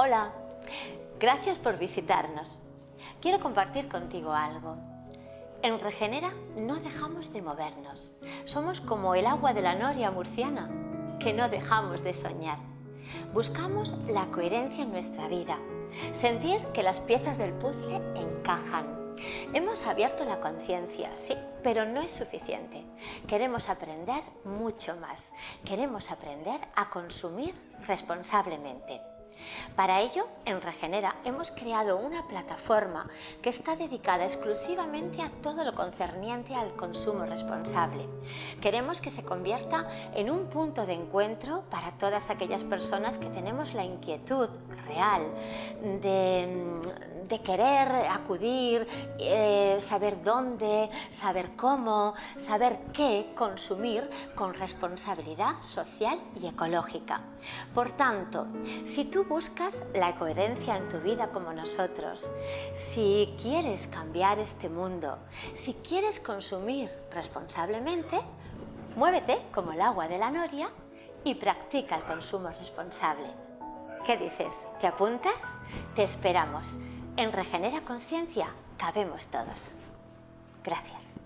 Hola, gracias por visitarnos. Quiero compartir contigo algo. En Regenera no dejamos de movernos. Somos como el agua de la noria murciana, que no dejamos de soñar. Buscamos la coherencia en nuestra vida, sentir que las piezas del puzzle encajan. Hemos abierto la conciencia, sí, pero no es suficiente. Queremos aprender mucho más. Queremos aprender a consumir responsablemente. Para ello, en Regenera hemos creado una plataforma que está dedicada exclusivamente a todo lo concerniente al consumo responsable. Queremos que se convierta en un punto de encuentro para todas aquellas personas que tenemos la inquietud real de, de querer acudir, eh, saber dónde, saber cómo, saber qué consumir con responsabilidad social y ecológica. Por tanto, si tú buscas la coherencia en tu vida como nosotros, si quieres cambiar este mundo, si quieres consumir responsablemente, muévete como el agua de la noria y practica el consumo responsable. ¿Qué dices? ¿Te apuntas? Te esperamos. En Regenera Conciencia cabemos todos. Gracias.